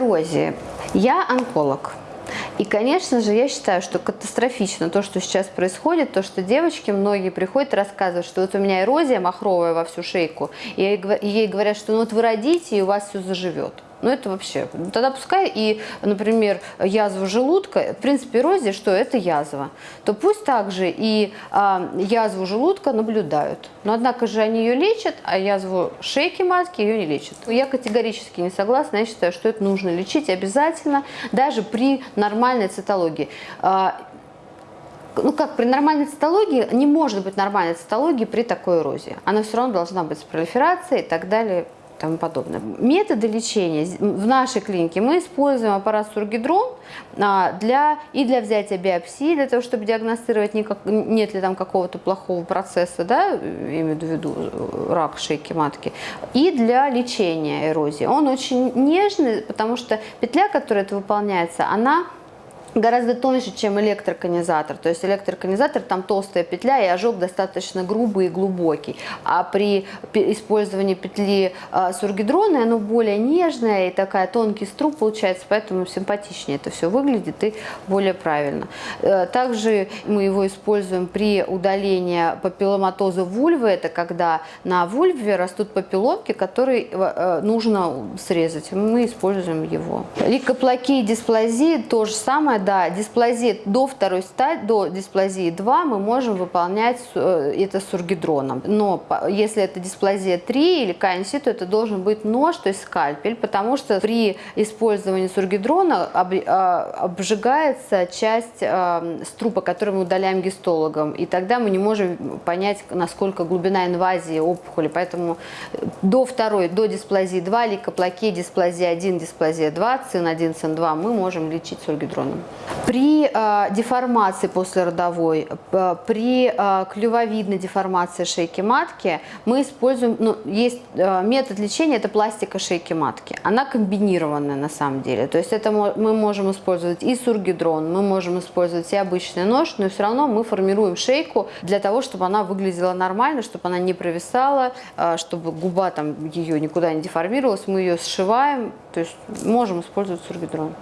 эрозии. Я онколог. И, конечно же, я считаю, что катастрофично то, что сейчас происходит, то, что девочки многие приходят рассказывают, что вот у меня эрозия махровая во всю шейку, и ей говорят, что ну вот вы родите, и у вас все заживет. Ну, это вообще. Тогда пускай и, например, язва желудка, в принципе, эрозия, что это язва, то пусть также и а, язву желудка наблюдают. Но, однако же, они ее лечат, а язву шейки матки ее не лечат. Я категорически не согласна, я считаю, что это нужно лечить обязательно, даже при нормальной цитологии а, ну как, при нормальной цитологии, не может быть нормальной цитологии при такой эрозии. Она все равно должна быть с пролиферацией и так далее, тому подобное. Методы лечения в нашей клинике мы используем аппарат Сургидрон а, для, и для взятия биопсии, для того, чтобы диагностировать, никак, нет ли там какого-то плохого процесса, да, имею в виду э, рак шейки матки, и для лечения эрозии. Он очень нежный, потому что петля, которая это выполняется, она гораздо тоньше, чем электроконизатор. То есть электроконизатор там толстая петля и ожог достаточно грубый и глубокий. А при использовании петли э, сургидрона оно более нежное и такая тонкий струп получается, поэтому симпатичнее это все выглядит и более правильно. Э, также мы его используем при удалении папилломатоза вульвы. Это когда на вульве растут папилломки, которые э, нужно срезать. Мы используем его. Ликоплакия и дисплазия то же самое да, дисплазия до второй стадии, до дисплазии 2 мы можем выполнять э, это сургидроном. Но если это дисплазия 3 или КНС, то это должен быть нож, то есть скальпель, потому что при использовании сургидрона а, обжигается часть э, струпа, который мы удаляем гистологом, и тогда мы не можем понять, насколько глубина инвазии опухоли. Поэтому до второй, до дисплазии 2, лейкоплакия, дисплазия 1, дисплазия 2, ЦИН1, ЦИН2 мы можем лечить сургидроном. При э, деформации послеродовой, э, при э, клювовидной деформации шейки матки мы используем, ну, есть э, метод лечения, это пластика шейки матки. Она комбинированная на самом деле. То есть это мы можем использовать и сургидрон, мы можем использовать и обычный нож, но все равно мы формируем шейку для того, чтобы она выглядела нормально, чтобы она не провисала, э, чтобы губа там ее никуда не деформировалась. Мы ее сшиваем, то есть можем использовать сургидрон.